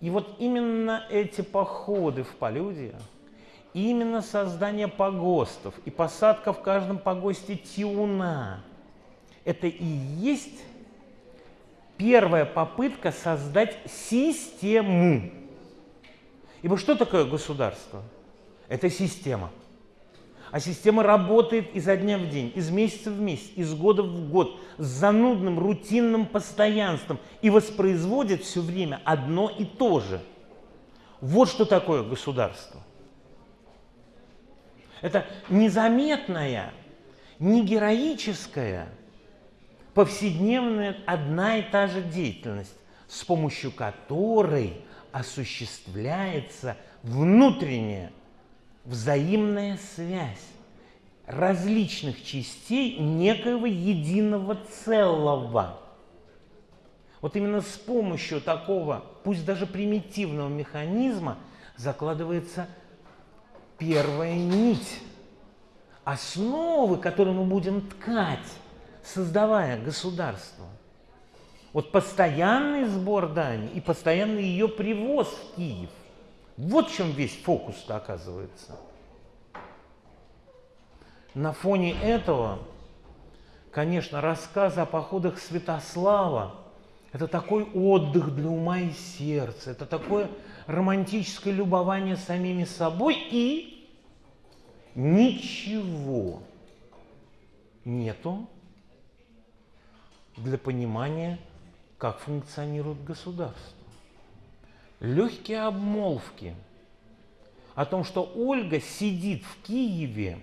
И вот именно эти походы в полюдье, именно создание погостов и посадка в каждом погосте тиуна, это и есть первая попытка создать систему. Ибо что такое государство? Это система. А система работает изо дня в день, из месяца в месяц, из года в год, с занудным, рутинным постоянством и воспроизводит все время одно и то же. Вот что такое государство. Это незаметная, не героическая, повседневная одна и та же деятельность, с помощью которой осуществляется внутренняя взаимная связь различных частей некоего единого целого. Вот именно с помощью такого, пусть даже примитивного механизма, закладывается первая нить, основы, которые мы будем ткать, создавая государство. Вот постоянный сбор дани и постоянный ее привоз в Киев – вот в чем весь фокус-то оказывается. На фоне этого, конечно, рассказ о походах Святослава – это такой отдых для ума и сердца, это такое романтическое любование самими собой и ничего нету для понимания, как функционирует государство легкие обмолвки о том, что Ольга сидит в Киеве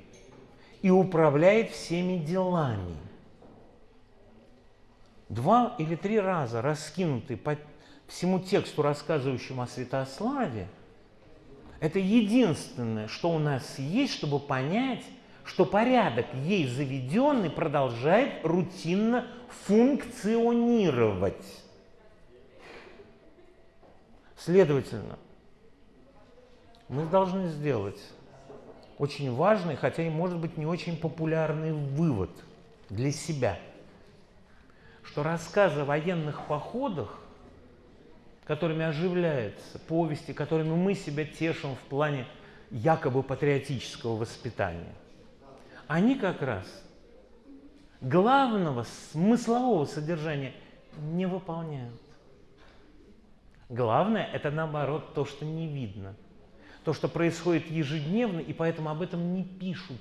и управляет всеми делами. Два или три раза раскинутый по всему тексту, рассказывающему о Святославе, это единственное, что у нас есть, чтобы понять, что порядок ей заведенный продолжает рутинно функционировать. Следовательно, мы должны сделать очень важный, хотя и может быть не очень популярный вывод для себя, что рассказы о военных походах, которыми оживляется повести, которыми мы себя тешим в плане якобы патриотического воспитания, они как раз главного смыслового содержания не выполняют. Главное – это наоборот то, что не видно. То, что происходит ежедневно, и поэтому об этом не пишут.